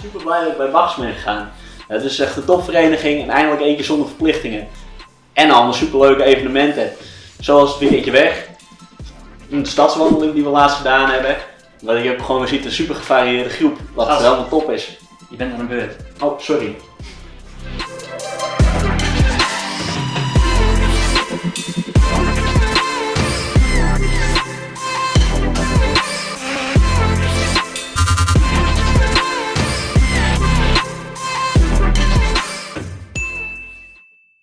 super blij dat ik bij Bachs ben gegaan. Het is echt een topvereniging en eindelijk één keer zonder verplichtingen. En allemaal superleuke evenementen. Zoals het weekendje weg. een stadswandeling die we laatst gedaan hebben. Waar je ook gewoon weer ziet een super gevarieerde groep. Wat wel helemaal top is. Je bent aan de beurt. Oh, sorry.